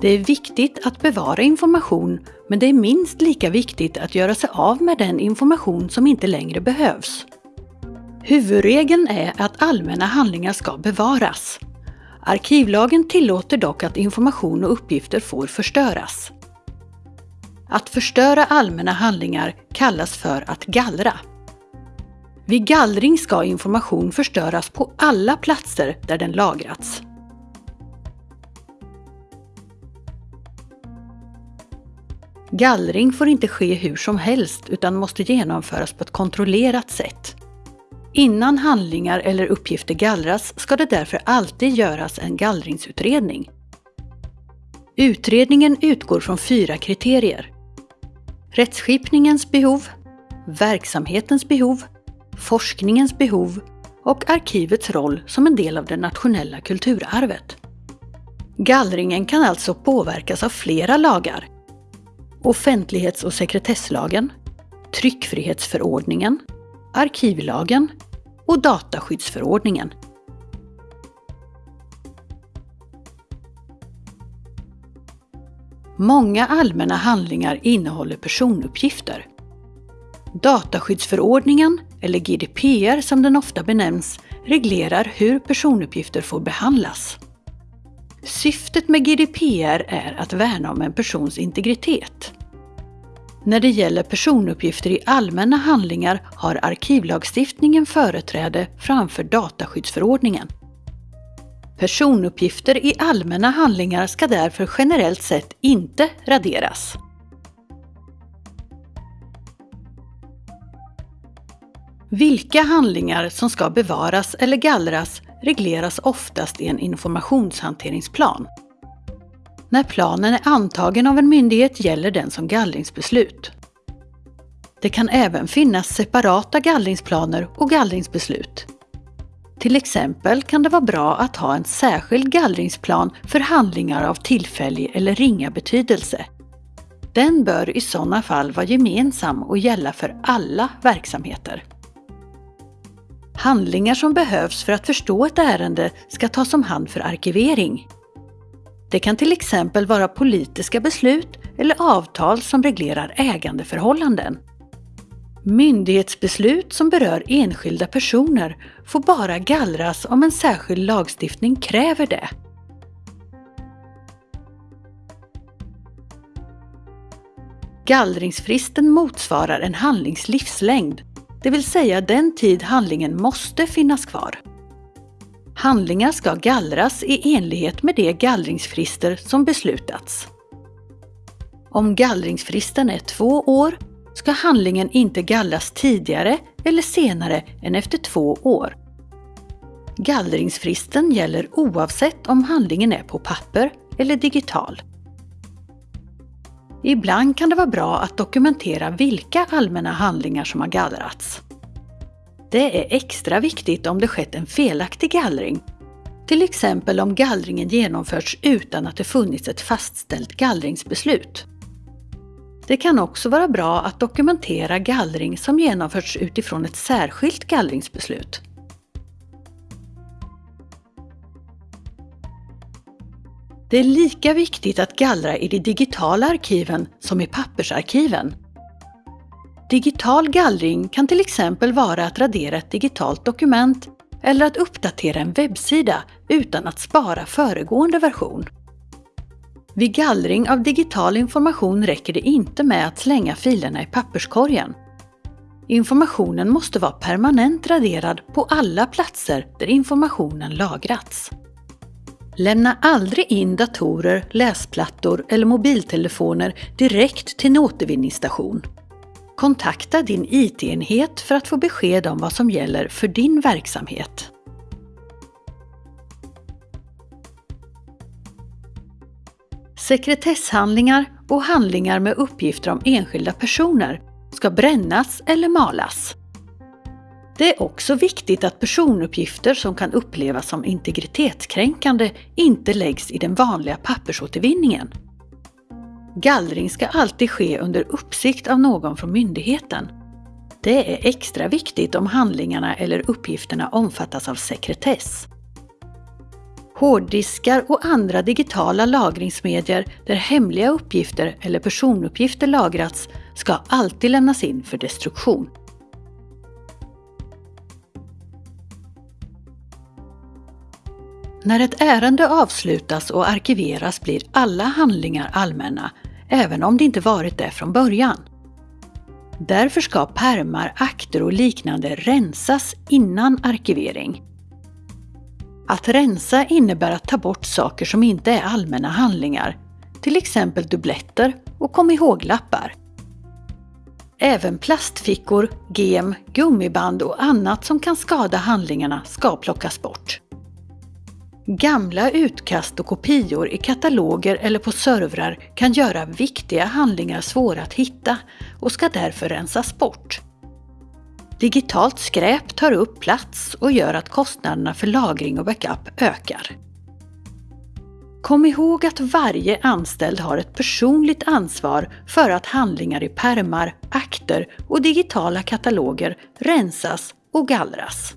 Det är viktigt att bevara information, men det är minst lika viktigt att göra sig av med den information som inte längre behövs. Huvudregeln är att allmänna handlingar ska bevaras. Arkivlagen tillåter dock att information och uppgifter får förstöras. Att förstöra allmänna handlingar kallas för att gallra. Vid gallring ska information förstöras på alla platser där den lagrats. Gallring får inte ske hur som helst utan måste genomföras på ett kontrollerat sätt. Innan handlingar eller uppgifter gallras ska det därför alltid göras en gallringsutredning. Utredningen utgår från fyra kriterier. Rättsskipningens behov, verksamhetens behov, forskningens behov och arkivets roll som en del av det nationella kulturarvet. Gallringen kan alltså påverkas av flera lagar. Offentlighets och sekretesslagen, tryckfrihetsförordningen, arkivlagen och dataskyddsförordningen. Många allmänna handlingar innehåller personuppgifter. Dataskyddsförordningen, eller GDPR som den ofta benämns, reglerar hur personuppgifter får behandlas. Syftet med GDPR är att värna om en persons integritet. När det gäller personuppgifter i allmänna handlingar har arkivlagstiftningen företräde framför dataskyddsförordningen. Personuppgifter i allmänna handlingar ska därför generellt sett inte raderas. Vilka handlingar som ska bevaras eller gallras regleras oftast i en informationshanteringsplan. När planen är antagen av en myndighet gäller den som gallringsbeslut. Det kan även finnas separata gallringsplaner och gallringsbeslut. Till exempel kan det vara bra att ha en särskild gallringsplan för handlingar av tillfällig eller ringa betydelse. Den bör i sådana fall vara gemensam och gälla för alla verksamheter. Handlingar som behövs för att förstå ett ärende ska tas om hand för arkivering. Det kan till exempel vara politiska beslut eller avtal som reglerar ägandeförhållanden. Myndighetsbeslut som berör enskilda personer får bara gallras om en särskild lagstiftning kräver det. Gallringsfristen motsvarar en handlings livslängd, det vill säga den tid handlingen måste finnas kvar. Handlingar ska gallras i enlighet med de gallringsfrister som beslutats. Om gallringsfristen är två år ska handlingen inte gallras tidigare eller senare än efter två år. Gallringsfristen gäller oavsett om handlingen är på papper eller digital. Ibland kan det vara bra att dokumentera vilka allmänna handlingar som har gallrats. Det är extra viktigt om det skett en felaktig gallring. Till exempel om gallringen genomförts utan att det funnits ett fastställt gallringsbeslut. Det kan också vara bra att dokumentera gallring som genomförts utifrån ett särskilt gallringsbeslut. Det är lika viktigt att gallra i de digitala arkiven som i pappersarkiven. Digital gallring kan till exempel vara att radera ett digitalt dokument eller att uppdatera en webbsida utan att spara föregående version. Vid gallring av digital information räcker det inte med att slänga filerna i papperskorgen. Informationen måste vara permanent raderad på alla platser där informationen lagrats. Lämna aldrig in datorer, läsplattor eller mobiltelefoner direkt till en återvinningsstation. Kontakta din IT-enhet för att få besked om vad som gäller för din verksamhet. Sekretesshandlingar och handlingar med uppgifter om enskilda personer ska brännas eller malas. Det är också viktigt att personuppgifter som kan upplevas som integritetskränkande inte läggs i den vanliga pappersåtervinningen. Gallring ska alltid ske under uppsikt av någon från myndigheten. Det är extra viktigt om handlingarna eller uppgifterna omfattas av sekretess. Hårddiskar och andra digitala lagringsmedier där hemliga uppgifter eller personuppgifter lagrats ska alltid lämnas in för destruktion. När ett ärende avslutas och arkiveras blir alla handlingar allmänna, även om det inte varit det från början. Därför ska pärmar, akter och liknande rensas innan arkivering. Att rensa innebär att ta bort saker som inte är allmänna handlingar, till exempel dubbletter och kom ihåg-lappar. Även plastfickor, gem, gummiband och annat som kan skada handlingarna ska plockas bort. Gamla utkast och kopior i kataloger eller på servrar kan göra viktiga handlingar svåra att hitta och ska därför rensas bort. Digitalt skräp tar upp plats och gör att kostnaderna för lagring och backup ökar. Kom ihåg att varje anställd har ett personligt ansvar för att handlingar i pärmar, akter och digitala kataloger rensas och gallras.